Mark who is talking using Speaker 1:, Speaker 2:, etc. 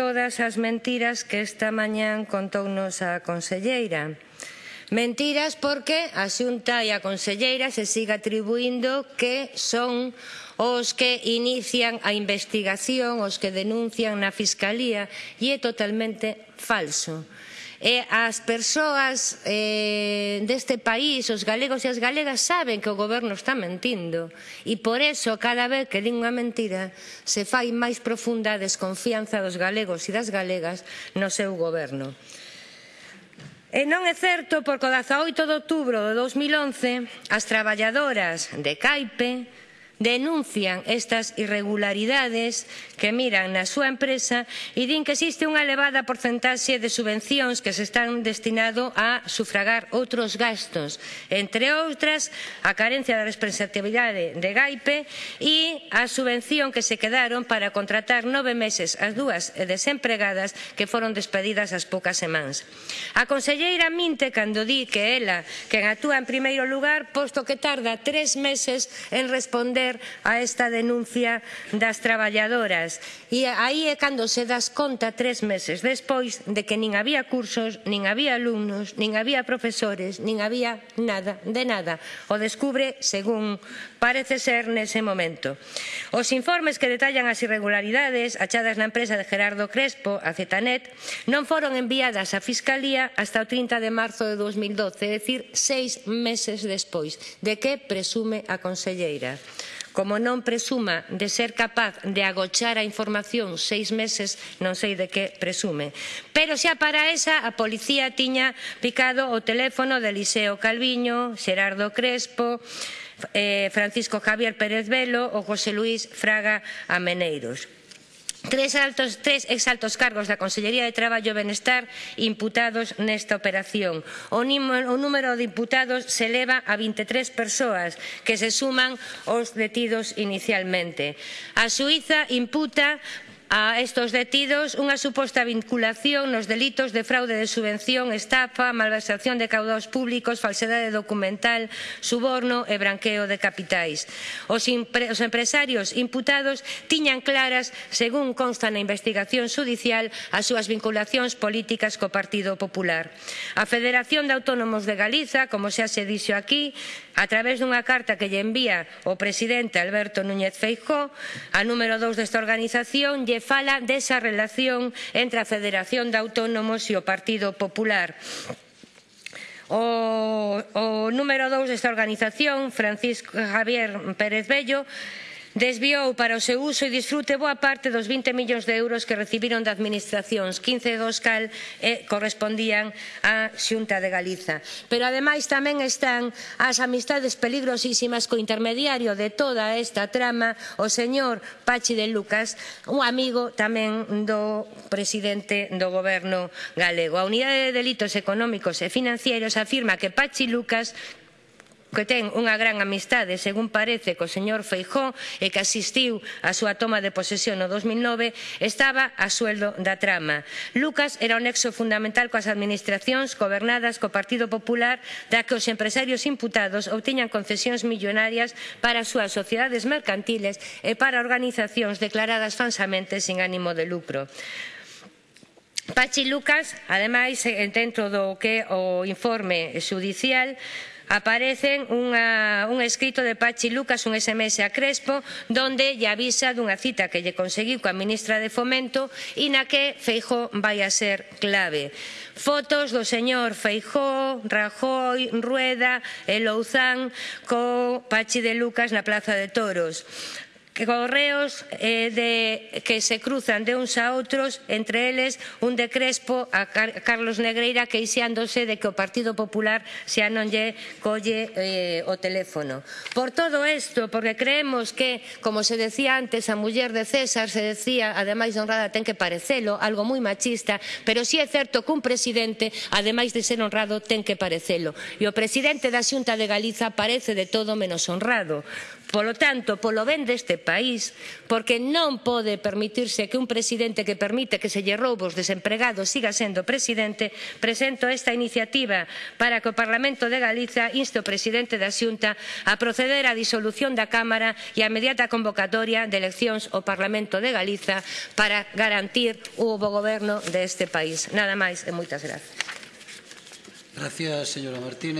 Speaker 1: todas as mentiras que esta mañán contounos a conselleira. Mentiras porque a Xunta e a Conselleira se siga atribuindo que son os que inician a investigación, os que denuncian na Fiscalía, e é totalmente falso. E as persoas eh, deste país, os galegos e as galegas, saben que o goberno está mentindo. E por eso, cada vez que din unha mentira, se fai máis profunda a desconfianza dos galegos e das galegas no seu goberno. E non é certo porque o 18 de outubro de 2011 as traballadoras de Caipe denuncian estas irregularidades que miran na súa empresa e din que existe unha elevada porcentaxe de subvencións que se están destinado a sufragar outros gastos, entre outras a carencia da representatividade de Gaipe e a subvención que se quedaron para contratar nove meses as dúas desempregadas que foron despedidas as poucas semanas. A conselleira minte cando di que ela, quen actúa en primeiro lugar, posto que tarda tres meses en responder responder a esta denuncia das traballadoras. E aí é cando se das conta tres meses despois de que nin había cursos, nin había alumnos, nin había profesores, nin había nada de nada. O descubre, según parece ser, nese momento. Os informes que detallan as irregularidades achadas na empresa de Gerardo Crespo, a Zetanet, non foron enviadas á Fiscalía hasta o 30 de marzo de 2012, é dicir, seis meses despois, de que presume a conselleira. Como non presuma de ser capaz de agochar a información seis meses, non sei de que presume. Pero xa para esa a policía tiña picado o teléfono de Eliseo Calviño, Xerardo Crespo, eh, Francisco Javier Pérez Velo ou José Luís Fraga Ameneiros. Tres, altos, tres exaltos cargos da Consellería de Traballo e Benestar imputados nesta operación. O, o número de imputados se eleva a 23 persoas que se suman aos detidos inicialmente. A Suiza imputa a estos detidos unha suposta vinculación nos delitos de fraude de subvención, estafa, malversación de caudados públicos, falsedade documental, suborno e branqueo de capitais. Os, os empresarios imputados tiñan claras, según consta na investigación judicial, as súas vinculacións políticas co Partido Popular. A Federación de Autónomos de Galiza, como xa se dixo aquí, a través dunha carta que lle envía o presidente Alberto Núñez Feijóo, a número 2 desta organización, lle fala desa relación entre a Federación de Autónomos e o Partido Popular. O, o número 2 desta organización, Francisco Javier Pérez Bello, desviou para o seu uso e disfrute boa parte dos 20 millóns de euros que recibiron da administracións, 15 dos cal eh, correspondían á Xunta de Galiza. Pero ademais tamén están as amistades peligrosísimas co intermediario de toda esta trama, o señor Pachi de Lucas, un amigo tamén do presidente do goberno galego. A Unidade de Delitos Económicos e Financieros afirma que Pachi Lucas que ten unha gran amistade, según parece, co señor Feijó e que asistiu á súa toma de posesión no 2009, estaba a sueldo da trama. Lucas era o nexo fundamental coas administracións gobernadas co Partido Popular, da que os empresarios imputados obtiñan concesións millonarias para as súas sociedades mercantiles e para organizacións declaradas falsamente sin ánimo de lucro. Pachi Lucas, ademais, dentro do que o informe xudicial, Aparecen unha, un escrito de Pachi Lucas, un SMS a Crespo, donde lle avisa dunha cita que lle conseguiu coa ministra de Fomento e na que Feijó vai a ser clave. Fotos do señor Feijó, Rajoy, Rueda e Louzán co Pachi de Lucas na Plaza de Toros correos eh, de, que se cruzan de uns a outros, entre eles un de Crespo a Car Carlos Negreira queixándose de que o Partido Popular xa non lle colle eh, o teléfono. Por todo isto, porque creemos que, como se decía antes, a muller de César se decía, ademais de honrada ten que parecelo, algo moi machista, pero si sí é certo que un presidente, ademais de ser honrado, ten que parecelo. E o presidente da Xunta de Galiza parece de todo menos honrado Polo tanto, polo ben deste país, porque non pode permitirse que un presidente que permite que se lle roubo os desempregados siga sendo presidente, presento esta iniciativa para que o Parlamento de Galiza inste o presidente da Xunta a proceder á disolución da Cámara e a inmediata convocatoria de eleccións ao Parlamento de Galiza para garantir o bo goberno deste país. Nada máis e moitas grazas.
Speaker 2: Gracias, señora Martínez.